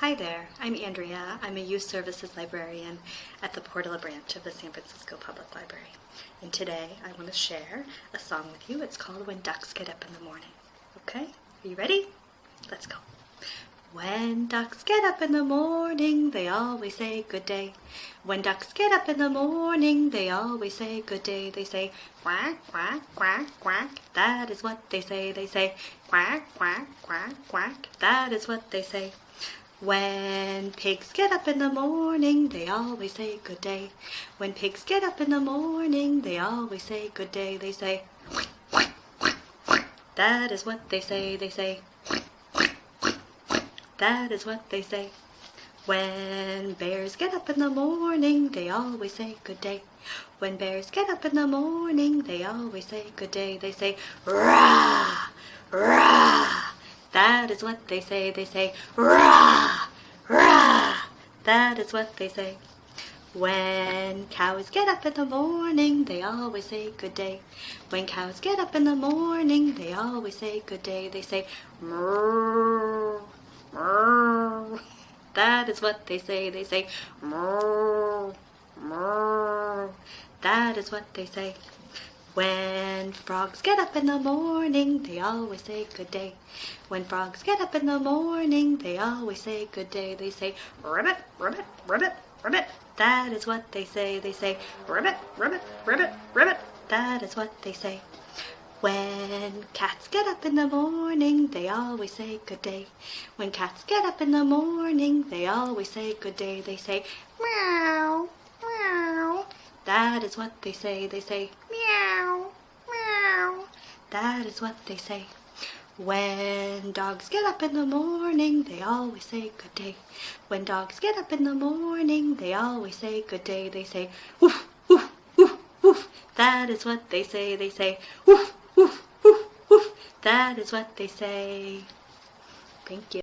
Hi there, I'm Andrea. I'm a Youth Services Librarian at the Portola branch of the San Francisco Public Library. And today I want to share a song with you. It's called When Ducks Get Up in the Morning. Okay, are you ready? Let's go. When ducks get up in the morning, they always say good day. When ducks get up in the morning, they always say good day. They say quack, quack, quack, quack. That is what they say. They say quack, quack, quack, quack. That is what they say. When pigs get up in the morning, they always say good day. When pigs get up in the morning, they always say good day. They say that is what they say. They say that is what they say. When bears get up in the morning, they always say good day. When bears get up in the morning, they always say good day. They say rah, rah. That is what they say. They say rah, rah. That is what they say. When cows get up in the morning, they always say good day. When cows get up in the morning, they always say good day. They say moo. That is what they say. They say moo, moo. That is what they say. When frogs get up in the morning, they always say good day. When frogs get up in the morning, they always say good day. They say ribbit, ribbit, ribbit, ribbit. That is what they say. They say ribbit, ribbit, ribbit, ribbit. That is what they say. When cats get up in the morning, they always say good day. When cats get up in the morning, they always say good day. They say meow, meow. That is what they say. They say meow. That is what they say. When dogs get up in the morning, they always say good day. When dogs get up in the morning, they always say good day. They say woof, woof, woof, woof. That is what they say. They say woof, woof, woof, woof. That is what they say. Thank you.